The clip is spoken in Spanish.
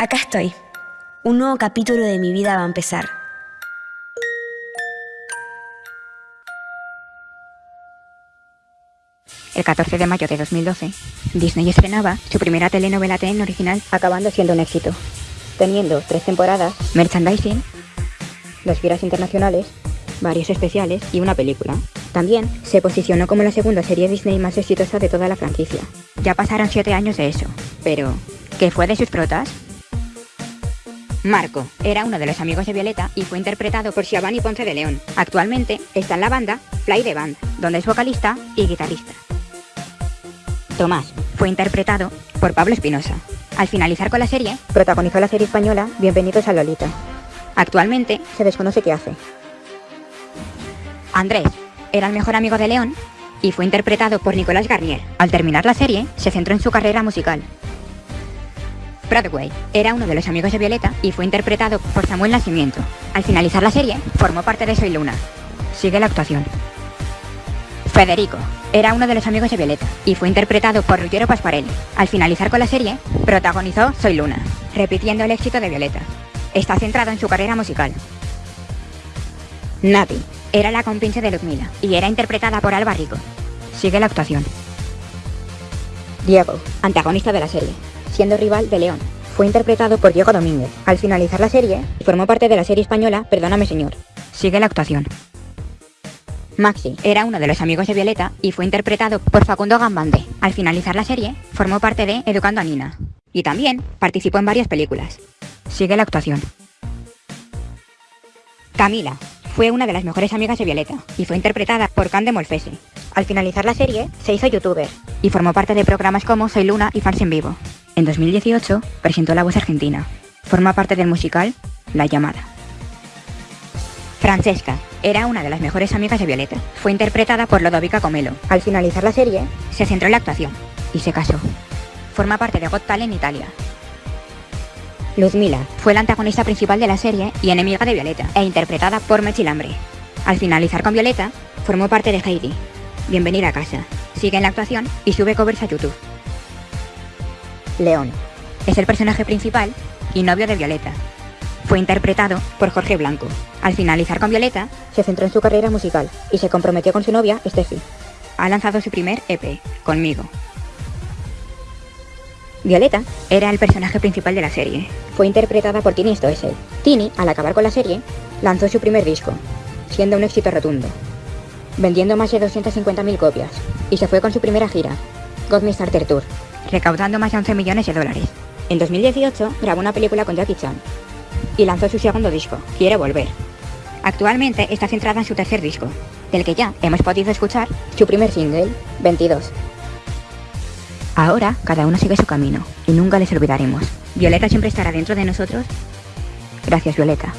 Acá estoy. Un nuevo capítulo de mi vida va a empezar. El 14 de mayo de 2012, Disney estrenaba su primera telenovela TN original, acabando siendo un éxito, teniendo tres temporadas, merchandising, dos giras internacionales, varios especiales y una película. También se posicionó como la segunda serie Disney más exitosa de toda la franquicia. Ya pasaron siete años de eso, pero ¿qué fue de sus protas? Marco era uno de los amigos de Violeta y fue interpretado por Siobhan Ponce de León. Actualmente está en la banda Fly the Band, donde es vocalista y guitarrista. Tomás fue interpretado por Pablo Espinosa. Al finalizar con la serie, protagonizó la serie española Bienvenidos a Lolita. Actualmente se desconoce qué hace. Andrés era el mejor amigo de León y fue interpretado por Nicolás Garnier. Al terminar la serie, se centró en su carrera musical. Broadway era uno de los amigos de Violeta y fue interpretado por Samuel Nacimiento. Al finalizar la serie, formó parte de Soy Luna. Sigue la actuación. Federico era uno de los amigos de Violeta y fue interpretado por Ruggiero Pasquarelli. Al finalizar con la serie, protagonizó Soy Luna, repitiendo el éxito de Violeta. Está centrado en su carrera musical. Nati era la compinche de Ludmila y era interpretada por Alba Rico. Sigue la actuación. Diego, antagonista de la serie, siendo rival de León. Fue interpretado por Diego Domínguez. Al finalizar la serie, formó parte de la serie española Perdóname Señor. Sigue la actuación. Maxi era uno de los amigos de Violeta y fue interpretado por Facundo Gambande. Al finalizar la serie, formó parte de Educando a Nina. Y también participó en varias películas. Sigue la actuación. Camila fue una de las mejores amigas de Violeta y fue interpretada por Cande Molfese. Al finalizar la serie, se hizo youtuber y formó parte de programas como Soy Luna y Fans en Vivo. En 2018 presentó La Voz Argentina. Forma parte del musical La Llamada. Francesca era una de las mejores amigas de Violeta. Fue interpretada por Lodovica Comelo. Al finalizar la serie, se centró en la actuación y se casó. Forma parte de Got Talent Italia. Luzmila fue la antagonista principal de la serie y enemiga de Violeta, e interpretada por Mechilambre. Al finalizar con Violeta, formó parte de Heidi. Bienvenida a casa. Sigue en la actuación y sube covers a YouTube. León. Es el personaje principal y novio de Violeta. Fue interpretado por Jorge Blanco. Al finalizar con Violeta, se centró en su carrera musical y se comprometió con su novia, Steffi. Ha lanzado su primer EP, Conmigo. Violeta era el personaje principal de la serie. Fue interpretada por Tini Stoessel. Tini, al acabar con la serie, lanzó su primer disco, siendo un éxito rotundo, vendiendo más de 250.000 copias, y se fue con su primera gira, God Tour, recaudando más de 11 millones de dólares. En 2018 grabó una película con Jackie Chan y lanzó su segundo disco, Quiere Volver. Actualmente está centrada en su tercer disco, del que ya hemos podido escuchar su primer single, 22. Ahora cada uno sigue su camino y nunca les olvidaremos. Violeta siempre estará dentro de nosotros. Gracias Violeta.